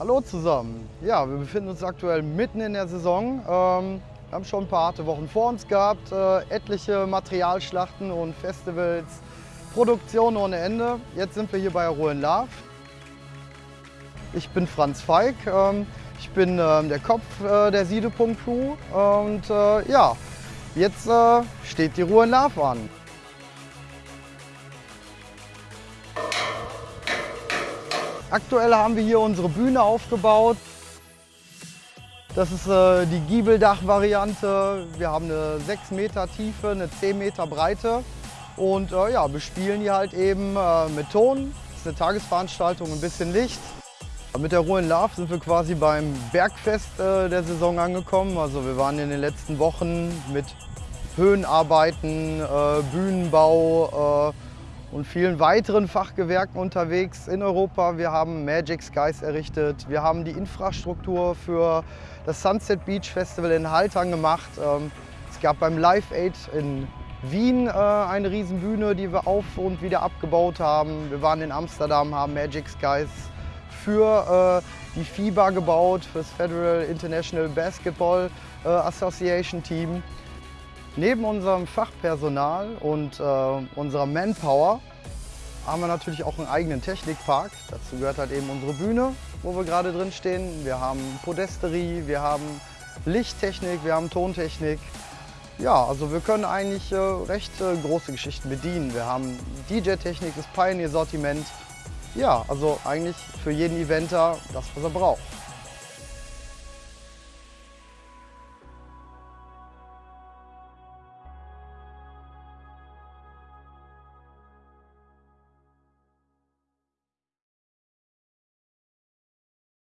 Hallo zusammen. Ja, wir befinden uns aktuell mitten in der Saison. Ähm, wir haben schon ein paar harte Wochen vor uns gehabt, äh, etliche Materialschlachten und Festivals, Produktion ohne Ende. Jetzt sind wir hier bei Ruhen Love. Ich bin Franz Feig, ähm, ich bin ähm, der Kopf äh, der Siedepunkt Crew und äh, ja, jetzt äh, steht die Ruhe Love an. Aktuell haben wir hier unsere Bühne aufgebaut. Das ist äh, die Giebeldach-Variante. Wir haben eine 6 Meter Tiefe, eine 10 Meter Breite und äh, ja, bespielen die halt eben äh, mit Ton. Das ist eine Tagesveranstaltung, ein bisschen Licht. Mit der Ruhe in Love sind wir quasi beim Bergfest äh, der Saison angekommen. Also wir waren in den letzten Wochen mit Höhenarbeiten, äh, Bühnenbau, äh, und vielen weiteren Fachgewerken unterwegs in Europa. Wir haben Magic Skies errichtet, wir haben die Infrastruktur für das Sunset Beach Festival in Haltern gemacht. Ähm, es gab beim Live Aid in Wien äh, eine Riesenbühne, die wir auf und wieder abgebaut haben. Wir waren in Amsterdam, haben Magic Skies für äh, die FIBA gebaut, für das Federal International Basketball äh, Association Team. Neben unserem Fachpersonal und äh, unserer Manpower haben wir natürlich auch einen eigenen Technikpark. Dazu gehört halt eben unsere Bühne, wo wir gerade drin stehen. Wir haben Podesterie, wir haben Lichttechnik, wir haben Tontechnik. Ja, also wir können eigentlich äh, recht äh, große Geschichten bedienen. Wir haben DJ-Technik, das Pioneer-Sortiment. Ja, also eigentlich für jeden Eventer das, was er braucht.